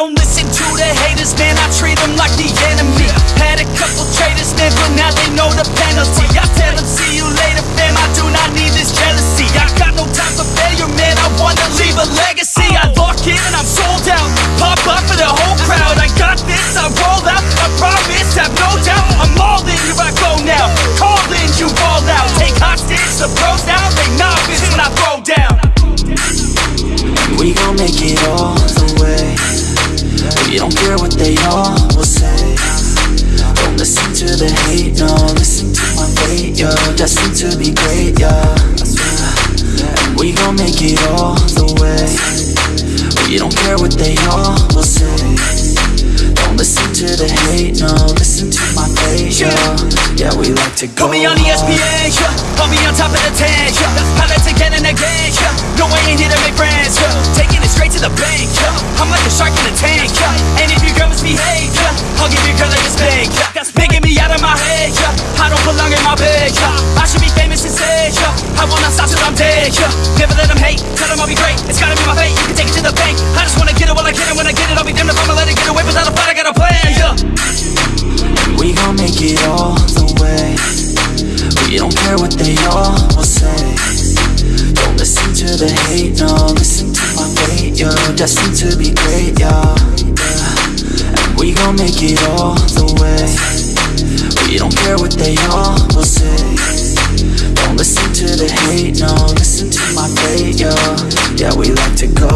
don't listen to the haters, man, I treat them like the enemy. Had a couple traitors, man, but now they know the penalty. I tell them, see you later, fam, I do not need this jealousy. I got no time for failure, man, I wanna leave a legacy. I lock in, and I'm sold out, pop up for the whole crowd. I got this, I roll out, I promise, have no doubt. I'm all in, here I go now, Calling you all out. Take hostage, the bros now, they novice when I throw down. We gon' make it all. You don't care what they all will say. Don't listen to the hate, no Listen to my fate, yo. Destined to be great, yeah and we gon' make it all the way. You don't care what they all will say. Don't listen to the hate, no Listen to my fate, yo. Yeah, we like to go Put me on the SPA, yeah I'll on top of the table. Yeah. I should be famous yeah. I will not stop till I'm dead, yeah. Never let them hate, tell them I'll be great. It's gotta be my fate, you can take it to the bank. I just wanna get it while I get it. When I get it, I'll be damned if I'ma let it get away without a fight. I got a plan, yeah. We gon' make it all the way. We don't care what they all will say. Don't listen to the hate, no. Listen to my fate, yo. Destined to be great, yeah. yeah. And we gon' make it all the way. We don't care what they all Yeah, we like to go.